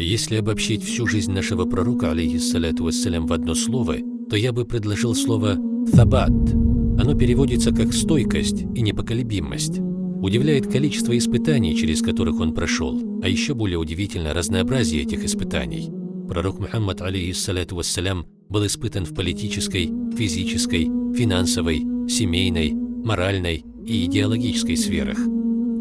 Если обобщить всю жизнь нашего пророка, алейхиссаляту вассалям, в одно слово, то я бы предложил слово «табат». Оно переводится как «стойкость» и «непоколебимость». Удивляет количество испытаний, через которых он прошел, а еще более удивительно разнообразие этих испытаний. Пророк Мухаммад, алейхиссалату вассалям, был испытан в политической, физической, финансовой, семейной, моральной и идеологической сферах.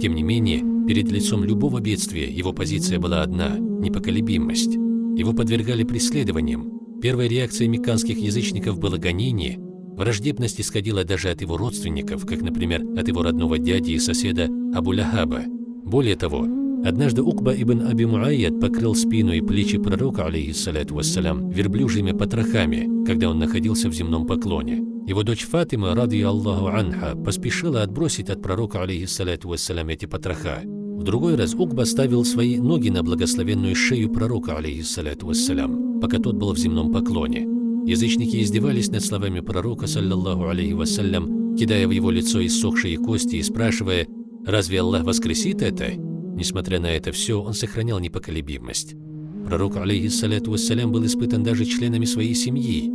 Тем не менее, перед лицом любого бедствия его позиция была одна – непоколебимость. Его подвергали преследованиям. Первой реакцией мекканских язычников было гонение. Враждебность исходила даже от его родственников, как, например, от его родного дяди и соседа Абу Ляхаба. Более того, однажды Укба ибн Аби Муайяд покрыл спину и плечи пророка, алейхиссалату вассалям, верблюжьими потрохами, когда он находился в земном поклоне. Его дочь Фатима, ради Аллаху анха, поспешила отбросить от пророка, алейхиссалату вассалям, эти потроха. В другой раз Укба ставил свои ноги на благословенную шею пророка, алейхиссалату вассалям, пока тот был в земном поклоне. Язычники издевались над словами пророка, саллаллаху алейхи вассалям, кидая в его лицо иссохшие кости и спрашивая, «Разве Аллах воскресит это?» Несмотря на это все, он сохранял непоколебимость. Пророк, алейхиссалату вассалям, был испытан даже членами своей семьи,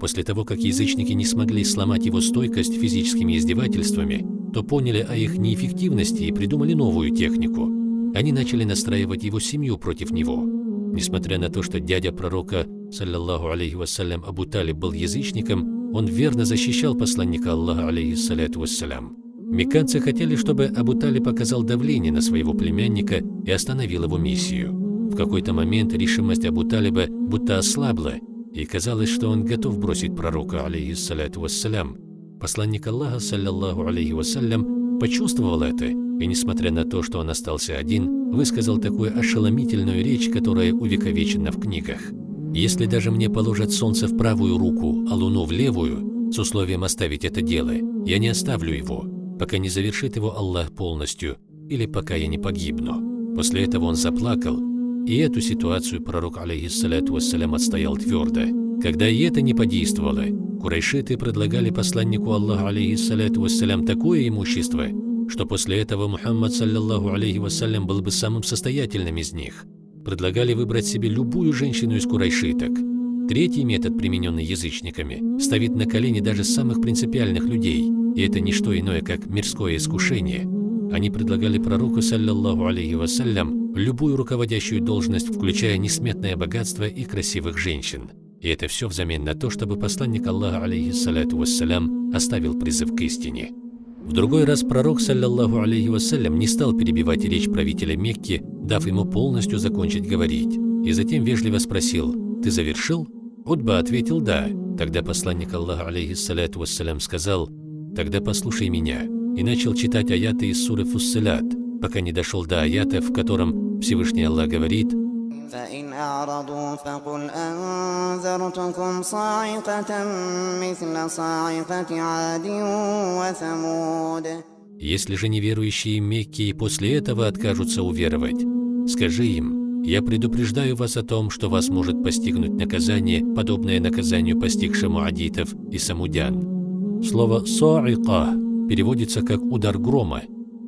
После того, как язычники не смогли сломать его стойкость физическими издевательствами, то поняли о их неэффективности и придумали новую технику. Они начали настраивать его семью против него. Несмотря на то, что дядя пророка, саллаллаху алейхи вассалям, Абу Талиб был язычником, он верно защищал посланника Аллаха, алейхиссаляту вассалям. Мекканцы хотели, чтобы Абу Талиб показал давление на своего племянника и остановил его миссию. В какой-то момент решимость Абу Талиба будто ослабла, и казалось, что он готов бросить пророка, алейхиссаляту вассалям. Посланник Аллаха, саллаллаху алейхи вассалям, почувствовал это, и несмотря на то, что он остался один, высказал такую ошеломительную речь, которая увековечена в книгах. «Если даже мне положат солнце в правую руку, а луну в левую, с условием оставить это дело, я не оставлю его, пока не завершит его Аллах полностью, или пока я не погибну». После этого он заплакал, и эту ситуацию пророк, алейхиссалату вассалям, отстоял твердо. Когда и это не подействовало, курайшиты предлагали посланнику Аллаха, алейхиссалату вассалям, такое имущество, что после этого Мухаммад, саллаллаху алейхи вассалям, был бы самым состоятельным из них. Предлагали выбрать себе любую женщину из курайшиток. Третий метод, примененный язычниками, ставит на колени даже самых принципиальных людей, и это не что иное, как мирское искушение. Они предлагали пророку, саллаллаху алейхи вассалям, любую руководящую должность, включая несметное богатство и красивых женщин. И это все взамен на то, чтобы посланник Аллаха, алейхиссалату вассалям, оставил призыв к истине. В другой раз пророк, саллаллаху алейхи вассалям, не стал перебивать речь правителя Мекки, дав ему полностью закончить говорить, и затем вежливо спросил «Ты завершил?» Утба ответил «Да». Тогда посланник Аллаха, алейхиссалату вассалям, сказал «Тогда послушай меня» и начал читать аяты из суры Фуссилят, пока не дошел до аята, в котором Всевышний Аллах говорит Если же неверующие Мекки после этого откажутся уверовать, скажи им, я предупреждаю вас о том, что вас может постигнуть наказание, подобное наказанию, постигшему адитов и самудян. Слово «со'ика» переводится как «удар грома»,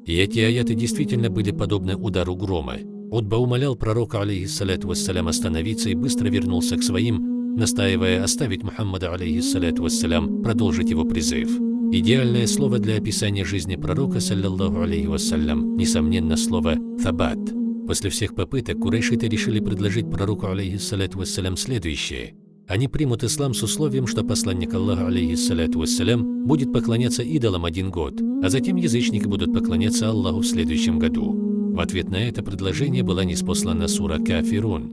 и эти аяты действительно были подобны удару грома. Утба умолял пророка, алейхиссалату вассалям, остановиться и быстро вернулся к своим, настаивая оставить Мухаммада, алейхиссалату вассалям, продолжить его призыв. Идеальное слово для описания жизни пророка, саллаллаху алейхи вассалям, несомненно, слово «табат». После всех попыток курайшиты решили предложить пророку, алейхиссалату вассалям, следующее – они примут ислам с условием, что посланник Аллаха, алейхиссаляту вассалям, будет поклоняться идолам один год, а затем язычники будут поклоняться Аллаху в следующем году. В ответ на это предложение была неспослана сура Кафирун.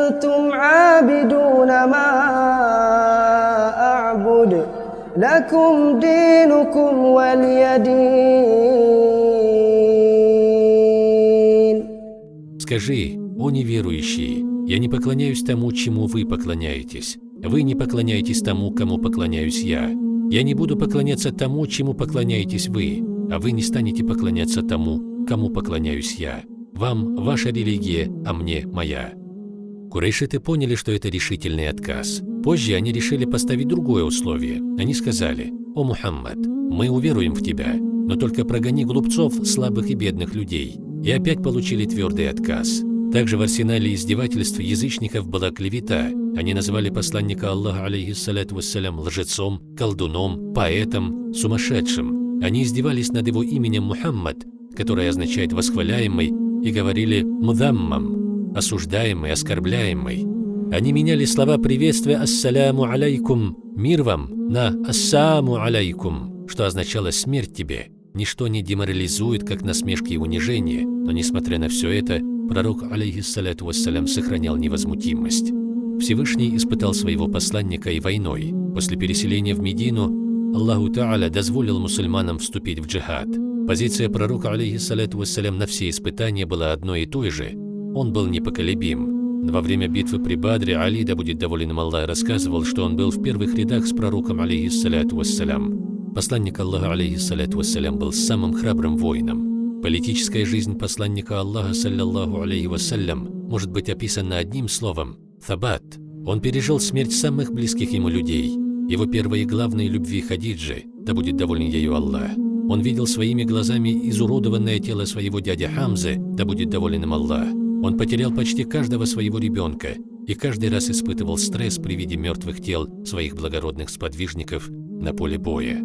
عابدون ما أعبد لكم دينكم ولي دين Скажи, о неверующие, я не поклоняюсь тому, чему вы поклоняетесь. Вы не поклоняетесь тому, кому поклоняюсь я. Я не буду поклоняться тому, чему поклоняетесь вы, а вы не станете поклоняться тому, кому поклоняюсь я. Вам ваша религия, а мне моя. Курейшиты поняли, что это решительный отказ. Позже они решили поставить другое условие. Они сказали, «О Мухаммад, мы уверуем в тебя, но только прогони глупцов, слабых и бедных людей». И опять получили твердый отказ. Также в арсенале издевательств язычников была клевета. Они называли посланника Аллаха, алейхиссалату вассалям, лжецом, колдуном, поэтом, сумасшедшим. Они издевались над его именем Мухаммад, которое означает «восхваляемый», и говорили «мудаммам», осуждаемый, оскорбляемый. Они меняли слова приветствия «Ассаляму алейкум», «Мир вам» на «Ассаму алейкум», что означало «Смерть тебе». Ничто не деморализует, как насмешки и унижение, но несмотря на все это, пророк, алейхиссаляту вассалям, сохранял невозмутимость. Всевышний испытал своего посланника и войной. После переселения в Медину Аллаху Та'аля дозволил мусульманам вступить в джихад. Позиция пророка, алейхиссалату вассалям, на все испытания была одной и той же. Он был непоколебим. Во время битвы при Бадре Али, да будет доволен им Аллах, рассказывал, что он был в первых рядах с пророком, алейхиссалату вассалям. Посланник Аллаха, алейхиссалату вассалям, был самым храбрым воином. Политическая жизнь посланника Аллаха, саллиллаху алейхи вассалям, может быть описана одним словом – «табат». Он пережил смерть самых близких ему людей. Его первой и главной любви Хадиджи, да будет доволен ею Аллах. Он видел своими глазами изуродованное тело своего дяди Хамзы, да будет доволен им Аллах. Он потерял почти каждого своего ребенка и каждый раз испытывал стресс при виде мертвых тел своих благородных сподвижников на поле боя.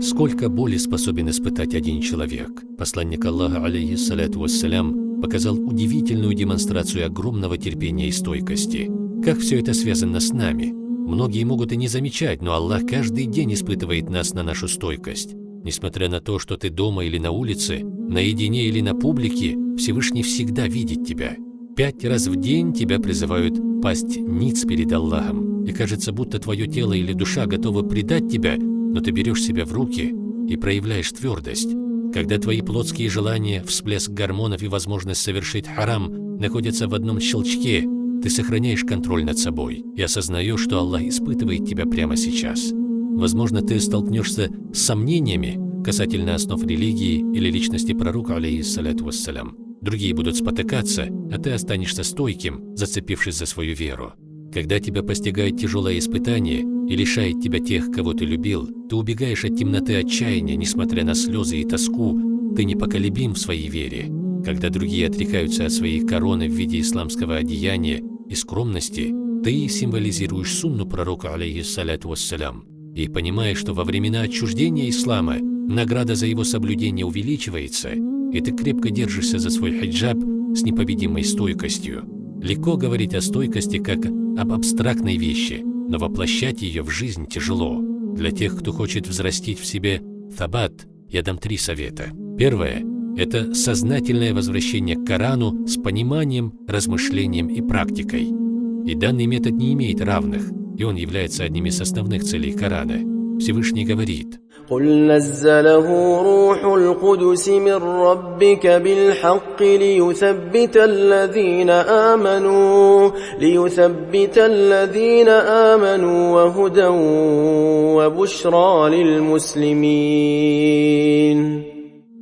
Сколько боли способен испытать один человек? Посланник Аллаха, алейхиссалату вассалям, показал удивительную демонстрацию огромного терпения и стойкости. Как все это связано с нами? Многие могут и не замечать, но Аллах каждый день испытывает нас на нашу стойкость. Несмотря на то, что ты дома или на улице, наедине или на публике, Всевышний всегда видит тебя. Пять раз в день тебя призывают пасть ниц перед Аллахом, и кажется, будто твое тело или душа готовы предать тебя, но ты берешь себя в руки и проявляешь твердость. Когда твои плотские желания, всплеск гормонов и возможность совершить харам находятся в одном щелчке, ты сохраняешь контроль над собой и осознаешь, что Аллах испытывает тебя прямо сейчас. Возможно, ты столкнешься с сомнениями касательно основ религии или личности пророка, алейхиссалату вассалям. Другие будут спотыкаться, а ты останешься стойким, зацепившись за свою веру. Когда тебя постигает тяжелое испытание и лишает тебя тех, кого ты любил, ты убегаешь от темноты отчаяния, несмотря на слезы и тоску, ты непоколебим в своей вере. Когда другие отрекаются от своих короны в виде исламского одеяния и скромности, ты символизируешь сунну пророка, алейхиссалату вассалям, и понимая, что во времена отчуждения ислама награда за его соблюдение увеличивается, и ты крепко держишься за свой хиджаб с непобедимой стойкостью. Легко говорить о стойкости как об абстрактной вещи, но воплощать ее в жизнь тяжело. Для тех, кто хочет взрастить в себе табат, я дам три совета. Первое – это сознательное возвращение к Корану с пониманием, размышлением и практикой. И данный метод не имеет равных – и он является одним из основных целей Корана. Всевышний говорит, قل نزله روح القدس من ربك بالحق ليثبت الذين آمنوا ليثبت الذين آمنوا وهدى وبشرى للمسلمين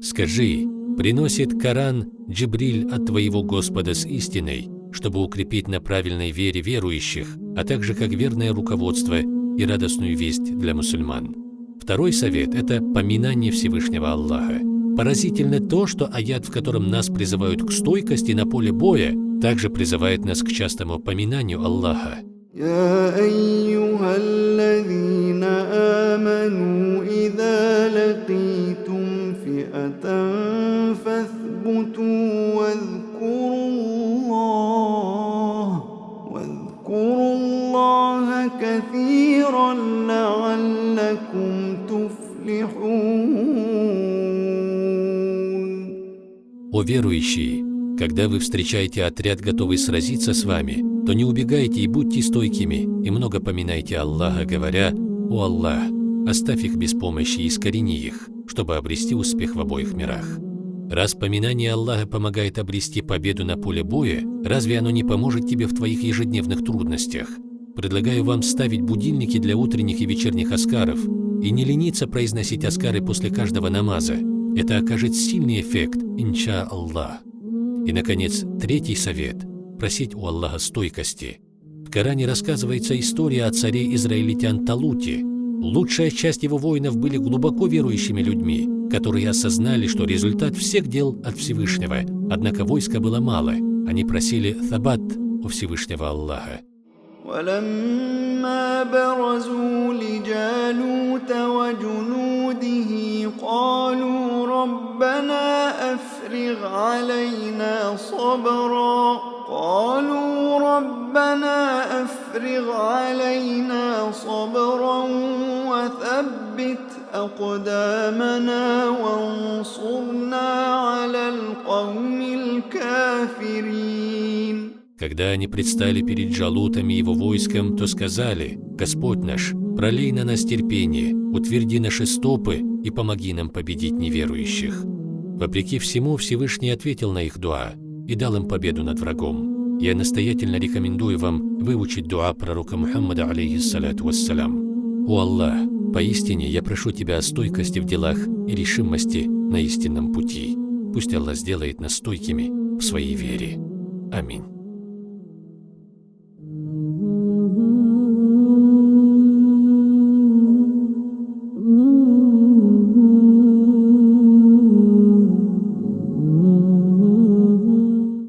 Скажи, приносит Коран Джибриль от твоего Господа с истиной, чтобы укрепить на правильной вере верующих, а также как верное руководство и радостную весть для мусульман. Второй совет – это поминание Всевышнего Аллаха. Поразительно то, что аят, в котором нас призывают к стойкости на поле боя, также призывает нас к частому поминанию Аллаха. يا أيها الذين آمنوا إذا لقيتم كثيرا لعلكم تفلحون О верующие, когда вы встречаете отряд, готовый сразиться с вами, то не убегайте и будьте стойкими, и много поминайте Аллаха, говоря, «О Аллах, оставь их без помощи и искорени их, чтобы обрести успех в обоих мирах». Раз поминание Аллаха помогает обрести победу на поле боя, разве оно не поможет тебе в твоих ежедневных трудностях? Предлагаю вам ставить будильники для утренних и вечерних аскаров и не лениться произносить аскары после каждого намаза. Это окажет сильный эффект, инча Аллах. И, наконец, третий совет – просить у Аллаха стойкости. В Коране рассказывается история о царе израильтян Талуте. Лучшая часть его воинов были глубоко верующими людьми, которые осознали, что результат всех дел от Всевышнего. Однако войска было мало. Они просили «Табат» у Всевышнего Аллаха. ولما برزوا لجالوت وجنوده قالوا ربنا أفرغ علينا صبرا. قالوا ربنا أفرغ علينا صبرا وثبت أقدامنا وانصرنا Когда они предстали перед Джалутом и его войском, то сказали, «Господь наш, пролей на нас терпение, утверди наши стопы и помоги нам победить неверующих». Вопреки всему, Всевышний ответил на их дуа и дал им победу над врагом. Я настоятельно рекомендую вам выучить дуа пророка Мухаммада, алейхиссалату вассалям. «О Аллах, поистине я прошу Тебя о стойкости в делах и решимости на истинном пути. Пусть Аллах сделает нас стойкими в своей вере. Аминь.